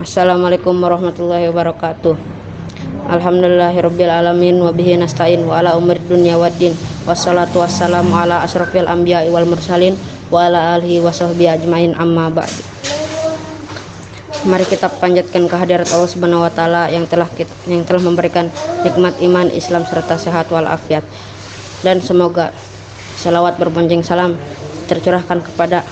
Assalamualaikum warahmatullahi wabarakatuh. Alhamdulillahirabbil alamin wa bihi nasta'in wa ala umur dunya waddin. Wassalatu wassalamu ala asrofil anbiya'i wal mursalin wa ala alihi wa sahbihi ajmain amma ba'd. Mari kita panjatkan kehadirat Allah Subhanahu wa taala yang telah yang telah memberikan nikmat iman, Islam serta sehat walafiat. Dan semoga salawat berbonjeng salam tercurahkan kepada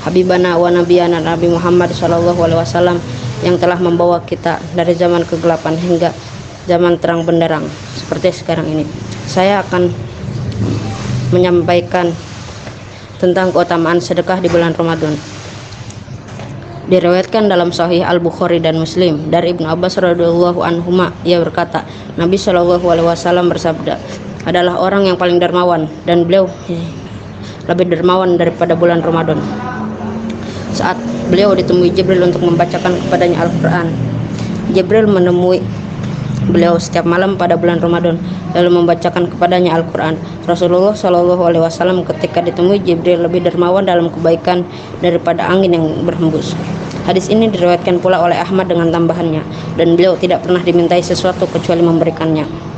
Habibana wa Nabiyana Nabi Muhammad Shallallahu Alaihi Wasallam yang telah membawa kita dari zaman kegelapan hingga zaman terang benderang seperti sekarang ini. Saya akan menyampaikan tentang keutamaan sedekah di bulan Ramadan. Diriwayatkan dalam Sahih Al Bukhari dan Muslim dari Ibnu Abbas radhiyallahu anhu ia berkata, Nabi Shallallahu alaihi wasallam bersabda, adalah orang yang paling dermawan dan beliau lebih dermawan daripada bulan Ramadan saat beliau ditemui Jibril untuk membacakan kepadanya Al-Quran. Jibril menemui beliau setiap malam pada bulan Ramadan lalu membacakan kepadanya Al-Quran. Rasulullah Shallallahu Alaihi Wasallam ketika ditemui Jibril lebih dermawan dalam kebaikan daripada angin yang berhembus. Hadis ini diriwayatkan pula oleh Ahmad dengan tambahannya dan beliau tidak pernah dimintai sesuatu kecuali memberikannya.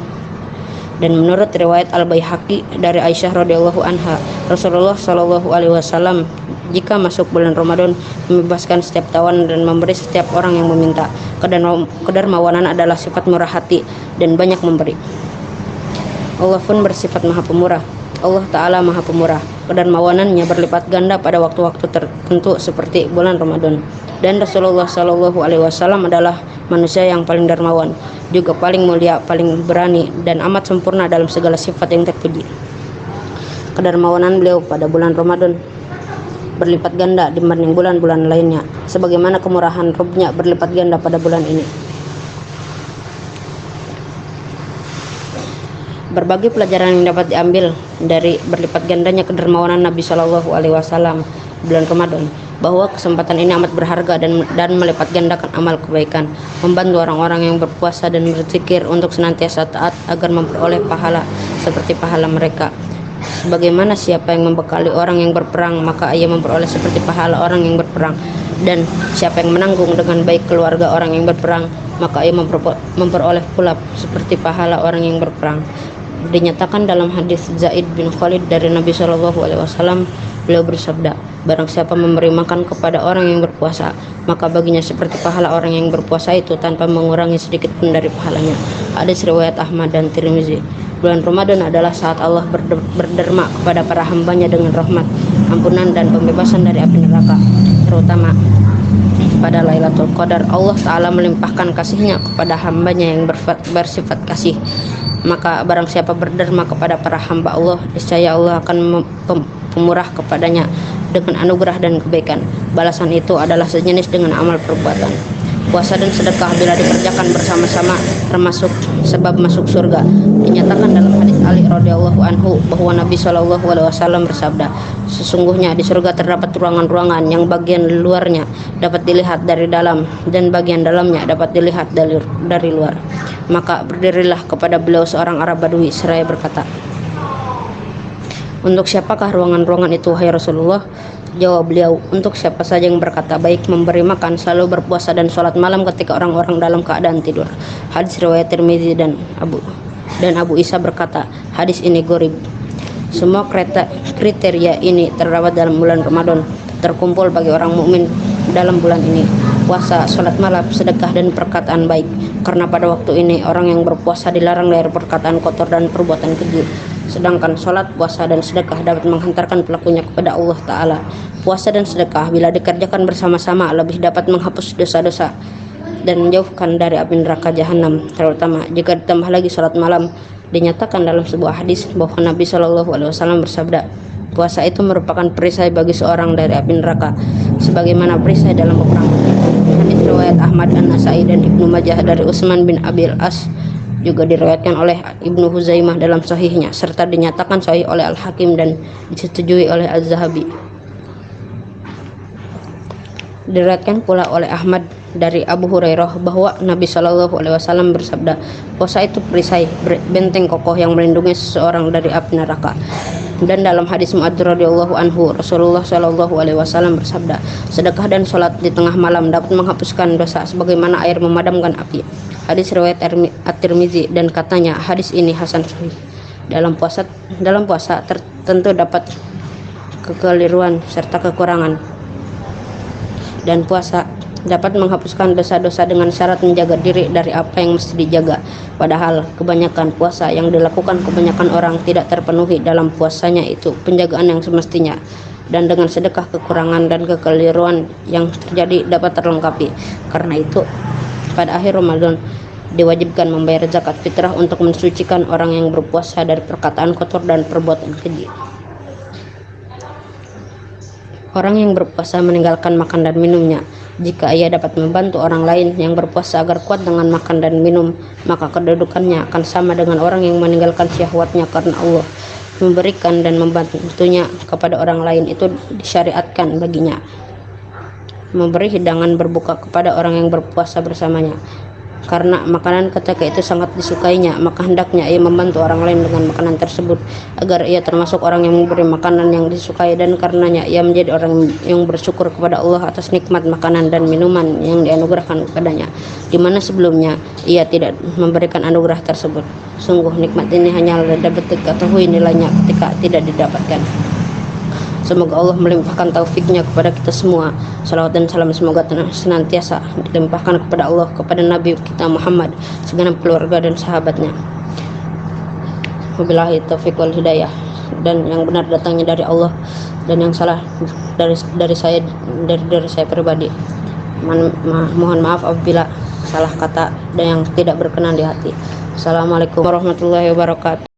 Dan menurut riwayat Al Baihaqi dari Aisyah radhiyallahu anha, Rasulullah Shallallahu alaihi wasallam jika masuk bulan Ramadan membebaskan setiap tawan dan memberi setiap orang yang meminta. Kedermawanan adalah sifat murah hati dan banyak memberi. Allah pun bersifat maha pemurah. Allah Ta'ala maha pemurah kedermawanannya berlipat ganda pada waktu-waktu tertentu seperti bulan Ramadan. Dan Rasulullah Shallallahu Alaihi Wasallam adalah manusia yang paling dermawan juga paling mulia paling berani dan amat sempurna dalam segala sifat yang terpuji. Kedermawanan beliau pada bulan Ramadan berlipat ganda dibanding bulan-bulan lainnya sebagaimana kemurahan Robnya berlipat ganda pada bulan ini berbagai pelajaran yang dapat diambil dari berlipat gandanya kedermawanan Nabi Shallallahu Alaihi Wasallam bulan Ramadan bahwa kesempatan ini amat berharga dan dan melipat gandakan amal kebaikan membantu orang-orang yang berpuasa dan berzikir untuk senantiasa taat agar memperoleh pahala seperti pahala mereka Sebagaimana siapa yang membekali orang yang berperang, maka ia memperoleh seperti pahala orang yang berperang. Dan siapa yang menanggung dengan baik keluarga orang yang berperang, maka ia memperoleh pula seperti pahala orang yang berperang. Dinyatakan dalam hadis Zaid bin Khalid dari Nabi Shallallahu Alaihi Wasallam, beliau bersabda, barang siapa memberi makan kepada orang yang berpuasa, maka baginya seperti pahala orang yang berpuasa itu tanpa mengurangi sedikit pun dari pahalanya. Hadis riwayat Ahmad dan Tirmizi. Bulan Ramadan adalah saat Allah berderma kepada para hambanya dengan rahmat, ampunan dan pembebasan dari api neraka, terutama pada Lailatul Qadar Allah Ta'ala melimpahkan kasihnya kepada hambanya yang bersifat kasih maka barang siapa berderma kepada para hamba Allah niscaya Allah akan pemurah kepadanya dengan anugerah dan kebaikan. Balasan itu adalah sejenis dengan amal perbuatan puasa dan sedekah bila dikerjakan bersama-sama termasuk sebab masuk surga dinyatakan dalam hadis Ali radhiyallahu anhu bahwa Nabi Shallallahu alaihi wasallam bersabda sesungguhnya di surga terdapat ruangan-ruangan yang bagian luarnya dapat dilihat dari dalam dan bagian dalamnya dapat dilihat dari dari luar. Maka berdirilah kepada beliau seorang Arab Badui seraya berkata untuk siapakah ruangan-ruangan itu hai Rasulullah Jawab beliau, untuk siapa saja yang berkata baik memberi makan, selalu berpuasa dan sholat malam ketika orang-orang dalam keadaan tidur. Hadis riwayat Tirmizi dan Abu dan Abu Isa berkata, hadis ini gorib. Semua kereta, kriteria ini terdapat dalam bulan Ramadan, terkumpul bagi orang mukmin dalam bulan ini. Puasa, sholat malam, sedekah dan perkataan baik. Karena pada waktu ini orang yang berpuasa dilarang dari perkataan kotor dan perbuatan keji sedangkan sholat, puasa, dan sedekah dapat menghantarkan pelakunya kepada Allah Ta'ala. Puasa dan sedekah bila dikerjakan bersama-sama lebih dapat menghapus dosa-dosa dan menjauhkan dari api neraka jahanam terutama jika ditambah lagi sholat malam dinyatakan dalam sebuah hadis bahwa Nabi Shallallahu Alaihi Wasallam bersabda puasa itu merupakan perisai bagi seorang dari api neraka sebagaimana perisai dalam peperangan hadis riwayat Ahmad dan Nasai dan Ibnu Majah dari Utsman bin Abil As juga diriwayatkan oleh Ibnu Huzaimah dalam sahihnya serta dinyatakan sahih oleh Al-Hakim dan disetujui oleh Az-Zahabi. Diriwayatkan pula oleh Ahmad dari Abu Hurairah bahwa Nabi Shallallahu Alaihi Wasallam bersabda, puasa itu perisai benteng kokoh yang melindungi seseorang dari api neraka. Dan dalam hadis Mu'adz radhiyallahu anhu, Rasulullah Shallallahu alaihi wasallam bersabda, sedekah dan sholat di tengah malam dapat menghapuskan dosa sebagaimana air memadamkan api. Hadis riwayat At-Tirmizi dan katanya hadis ini hasan sahih. Dalam puasa dalam puasa tertentu dapat kekeliruan serta kekurangan. Dan puasa dapat menghapuskan dosa-dosa dengan syarat menjaga diri dari apa yang mesti dijaga. Padahal kebanyakan puasa yang dilakukan kebanyakan orang tidak terpenuhi dalam puasanya itu penjagaan yang semestinya dan dengan sedekah kekurangan dan kekeliruan yang terjadi dapat terlengkapi. Karena itu pada akhir Ramadan diwajibkan membayar zakat fitrah untuk mensucikan orang yang berpuasa dari perkataan kotor dan perbuatan keji. Orang yang berpuasa meninggalkan makan dan minumnya jika ia dapat membantu orang lain yang berpuasa agar kuat dengan makan dan minum, maka kedudukannya akan sama dengan orang yang meninggalkan syahwatnya karena Allah memberikan dan membantunya kepada orang lain itu disyariatkan baginya. Memberi hidangan berbuka kepada orang yang berpuasa bersamanya karena makanan ketika itu sangat disukainya maka hendaknya ia membantu orang lain dengan makanan tersebut agar ia termasuk orang yang memberi makanan yang disukai dan karenanya ia menjadi orang yang bersyukur kepada Allah atas nikmat makanan dan minuman yang dianugerahkan kepadanya di mana sebelumnya ia tidak memberikan anugerah tersebut. Sungguh nikmat ini hanya dapat diketahui nilainya ketika tidak didapatkan Semoga Allah melimpahkan taufiknya kepada kita semua. Salawat dan salam semoga senantiasa dilimpahkan kepada Allah, kepada Nabi kita Muhammad, segenap keluarga dan sahabatnya. Wabillahi taufik wal hidayah. Dan yang benar datangnya dari Allah dan yang salah dari dari saya dari dari saya pribadi. Man, ma, mohon maaf apabila salah kata dan yang tidak berkenan di hati. Assalamualaikum warahmatullahi wabarakatuh.